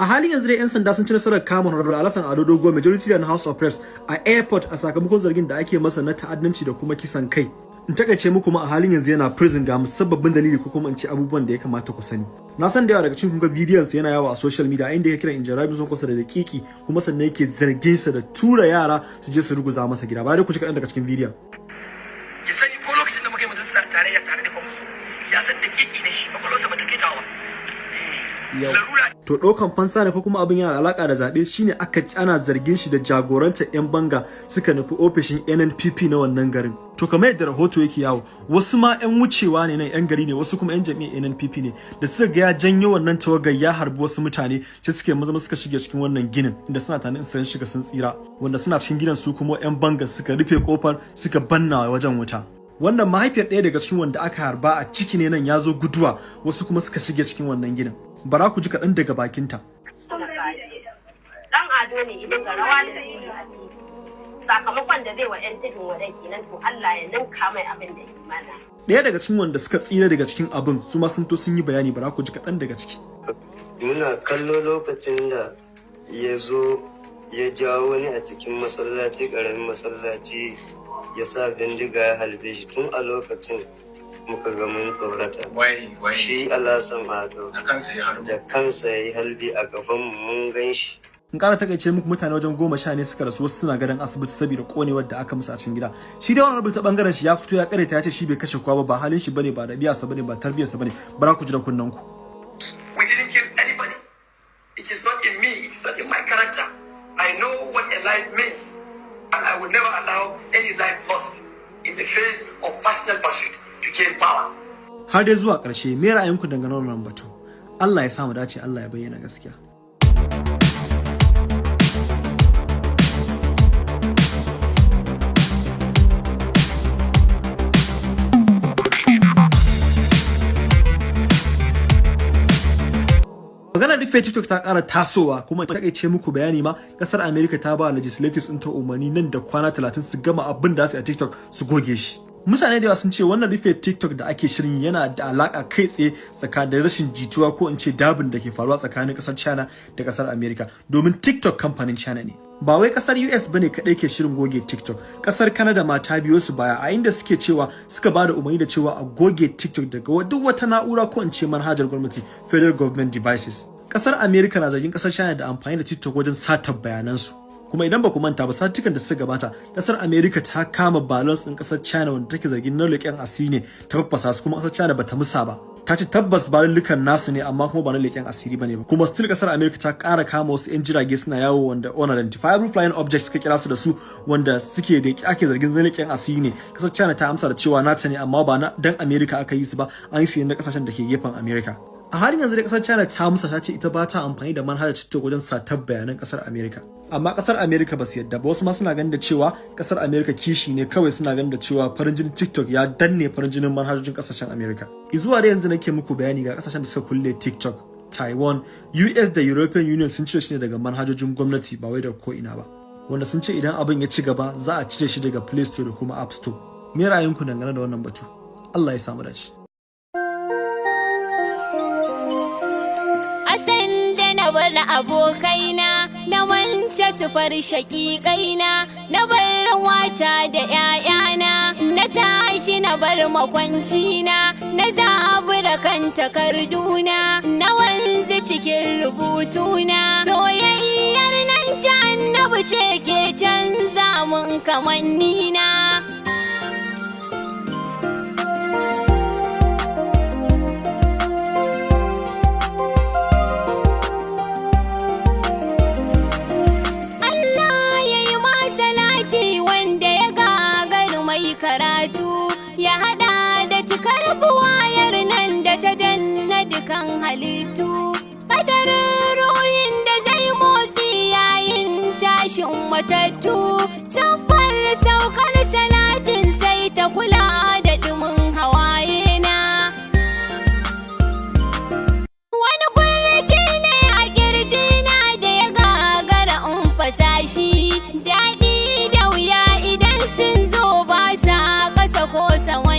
a halin yanzu dai 'yan sanda sun ci nasarar kama honorable alasan ado dogo majority na house of reps a airport a sakamakon zargin da ake masa na ta'addanci da kuma kisan kai. In taƙaice muku ma a halin yanzu yana prison ga musabbabin dalili ko kuma in ce abubuwan da ya kamata ku sani. Na san da yawa daga cikin kun ga bidiyon sa yana yawo a social media inda yake kira injarabi sun kusa da dakiki kuma sannan yake zargin sa da tura yara su je su ruguza masa gida. Ba dai ku ci kaɗan daga cikin bidiyon. Ya sani ko lokacin da muka yi majalisar tarayya tare da kwamfu ya san dakiki ne shi kwakwalwarsa ba ta kai tawa to ɗaukan fansa ne ko kuma abin yana alaka da zaɓe shine aka ana zargin shi da jagorantar 'yan banga suka nufi ofishin NNPP na wannan garin. To kamar yadda rahoto yake yawo wasu ma 'yan wucewa ne nan 'yan gari ne wasu kuma 'yan jami'ar NNPP ne da suka ga ya janyo wannan tawagar ya harbi wasu mutane sai suka maza suka shige cikin wannan ginin inda suna tanin sun shiga sun tsira wanda suna cikin gidan su kuma 'yan banga suka rufe ƙofar suka banna wajen wuta. Wannan mahaifiyar ɗaya daga cikin wanda aka harba a ciki ne nan ya zo guduwa wasu kuma suka shige cikin wannan gidan bara ku ji kaɗan daga bakinta. Dan ado ne idan ga rawa da jini a titi. Sakamakon da zai wa yan tudun wadai kenan to Allah ya ninka mai abin da ɗaya daga cikin wanda suka tsira daga cikin abin su ma sun to sun yi bayani bara ku ji kaɗan daga ciki. Muna kallo lokacin da ya zo ya jawo wani a cikin masallaci ƙaramin masallaci ya sa bindiga ya halbe shi tun a lokacin. Muka ga mun tsorata. Shi alasan ado da kansa ya harbu da kansa ya yi halbi a gaban mu mun gan shi. In ƙara taƙaice muku mutane wajen goma sha ne suka rasu wasu suna gadon asibiti saboda konewar da aka musu a cikin gida. Shi dai wannan ta ɓangaren shi ya fito ya kareta ya ce shi bai kashe kowa ba ba halin shi ba ne ba ɗabi'arsa ba ne ba tarbiyarsa ba ne. Bara ku ji da kunnen ku. We didn't kill anybody. It is not in me it is not in my character. I know what a life means and i will never allow any life lost in the face of personal pursuit. To power. Har dai zuwa ƙarshe me ra'ayinku dangane da wannan batu? Allah ya samu dace Allah ya bayyana gaskiya. Magana rufe TikTok ta ƙara tasowa kuma ta taƙaice muku bayani ma ƙasar America ta ba legislatives ɗin ta umarni nan da kwana 30 su gama abin da su a TikTok su goge shi. Mutane da yawa sun ce wannan rufe TikTok da ake shirin yana da alaka kai tsaye tsakanin rashin jituwa ko in ce dabin da ke faruwa tsakanin ƙasar China da ƙasar America. Domin TikTok kamfanin China ne. Ba wai ƙasar US ba ne kadai ke shirin goge TikTok. Kasar Canada ma ta biyo su baya a inda suke cewa suka ba da umarni da cewa a goge TikTok daga duk wata na'ura ko in ce manhajar gwamnati Federal Government Devices. Kasar America na zargin ƙasar China da amfani da TikTok wajen satar bayanansu. Kuma idan ba ku manta ba satukan da suka gabata ƙasar America ta kama balance din ƙasar China wanda take zargin na leƙen asiri ne ta faffasa su kuma ƙasar China bata musa ba. Ta ce tabbas balulukan nasu ne amma kuma ba na leƙen asiri ba ne ba. Kuma still ƙasar America ta ƙara kama wasu 'yan jirage suna yawo wanda unidentifiable flying objects suka kira su da su wanda suke da ake zargin na leƙen asiri ne. Kasar China ta amsa da cewa nata ne amma ba na dan America aka yi su ba. An yi su ne na ƙasashen da ke gefen America. A halin yanzu dai ƙasar China ta musa ta ce ita ba ta amfani da manhajar TikTok wajen satar bayanan ƙasar America amma ƙasar America ba su yadda ba. Wasu ma suna ganin da cewa ƙasar America kishi ne. Kawai suna ganin da cewa farin jinin TikTok ya danne farin jinin manhajojin ƙasashen America izuwa da yanzu nake muku bayani ga ƙasashen da suka kulle TikTok. Taiwan, US da European Union sun cire shi ne daga manhajojin gwamnati ba wai da ko ina ba. Wanda sun ce idan abin ya ci gaba za a cire shi daga Play Store da kuma App Store. Me ra'ayinku dangane da wannan batu? Allah ya samu dace. Bar abokaina na wance su far shaƙiƙaina na bar wata da ‘ya'yana na tashi na bar makwancina na zabura kan takarduna na wanzu cikin rubutuna. Soyayyar nan ta annabi ce ke canza mun kamannina. Karatu ya hada da cikar buwayar nan da ta danna dukan halittu. Kadarin ruhin da zai motsi yayin tashin matattu siffar saukar salatin sai ta kula da dumin hawaye na. Wani kurki ne a kirjina ko sawa